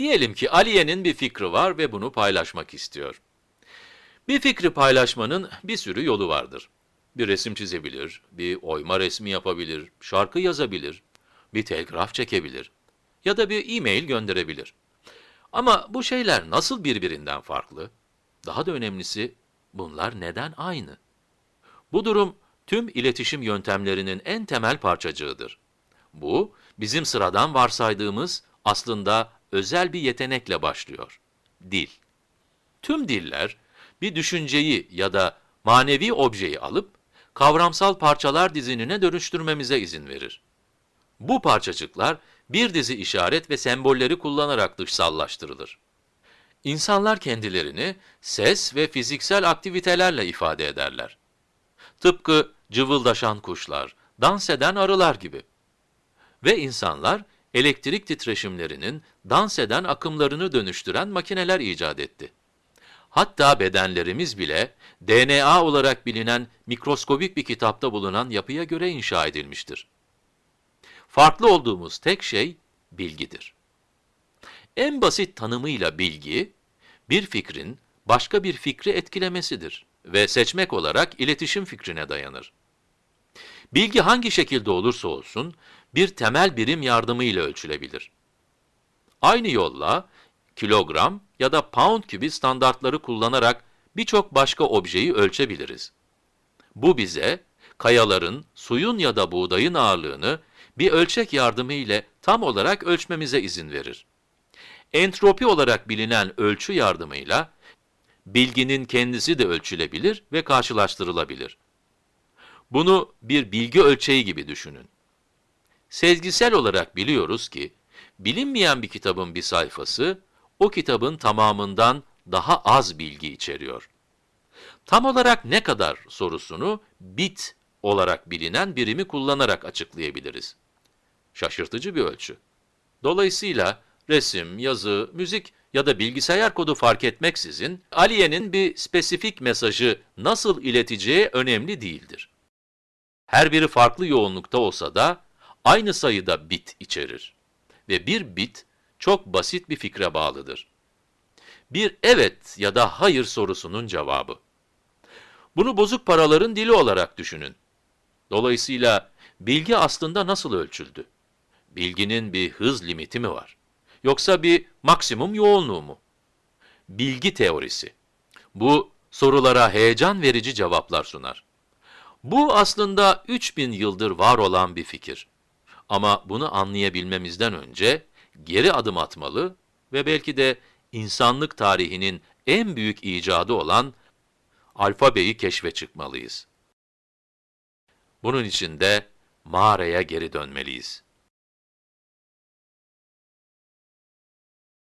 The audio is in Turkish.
Diyelim ki Aliye'nin bir fikri var ve bunu paylaşmak istiyor. Bir fikri paylaşmanın bir sürü yolu vardır. Bir resim çizebilir, bir oyma resmi yapabilir, şarkı yazabilir, bir telgraf çekebilir ya da bir e-mail gönderebilir. Ama bu şeyler nasıl birbirinden farklı? Daha da önemlisi, bunlar neden aynı? Bu durum tüm iletişim yöntemlerinin en temel parçacığıdır. Bu, bizim sıradan varsaydığımız aslında özel bir yetenekle başlıyor. Dil. Tüm diller, bir düşünceyi ya da manevi objeyi alıp, kavramsal parçalar dizinine dönüştürmemize izin verir. Bu parçacıklar, bir dizi işaret ve sembolleri kullanarak dışsallaştırılır. İnsanlar kendilerini ses ve fiziksel aktivitelerle ifade ederler. Tıpkı cıvıldaşan kuşlar, dans eden arılar gibi. Ve insanlar, elektrik titreşimlerinin dans eden akımlarını dönüştüren makineler icat etti. Hatta bedenlerimiz bile DNA olarak bilinen mikroskobik bir kitapta bulunan yapıya göre inşa edilmiştir. Farklı olduğumuz tek şey bilgidir. En basit tanımıyla bilgi, bir fikrin başka bir fikri etkilemesidir ve seçmek olarak iletişim fikrine dayanır. Bilgi hangi şekilde olursa olsun, bir temel birim yardımıyla ölçülebilir. Aynı yolla, kilogram ya da pound gibi standartları kullanarak birçok başka objeyi ölçebiliriz. Bu bize, kayaların, suyun ya da buğdayın ağırlığını bir ölçek yardımı ile tam olarak ölçmemize izin verir. Entropi olarak bilinen ölçü yardımıyla, bilginin kendisi de ölçülebilir ve karşılaştırılabilir. Bunu bir bilgi ölçeği gibi düşünün. Sezgisel olarak biliyoruz ki, bilinmeyen bir kitabın bir sayfası, o kitabın tamamından daha az bilgi içeriyor. Tam olarak ne kadar sorusunu bit olarak bilinen birimi kullanarak açıklayabiliriz. Şaşırtıcı bir ölçü. Dolayısıyla resim, yazı, müzik ya da bilgisayar kodu fark etmeksizin, Aliye'nin bir spesifik mesajı nasıl ileteceği önemli değildir. Her biri farklı yoğunlukta olsa da, aynı sayıda bit içerir. Ve bir bit, çok basit bir fikre bağlıdır. Bir evet ya da hayır sorusunun cevabı. Bunu bozuk paraların dili olarak düşünün. Dolayısıyla bilgi aslında nasıl ölçüldü? Bilginin bir hız limiti mi var? Yoksa bir maksimum yoğunluğu mu? Bilgi teorisi. Bu sorulara heyecan verici cevaplar sunar. Bu aslında 3000 yıldır var olan bir fikir. Ama bunu anlayabilmemizden önce geri adım atmalı ve belki de insanlık tarihinin en büyük icadı olan alfabeyi keşfe çıkmalıyız. Bunun için de mağaraya geri dönmeliyiz.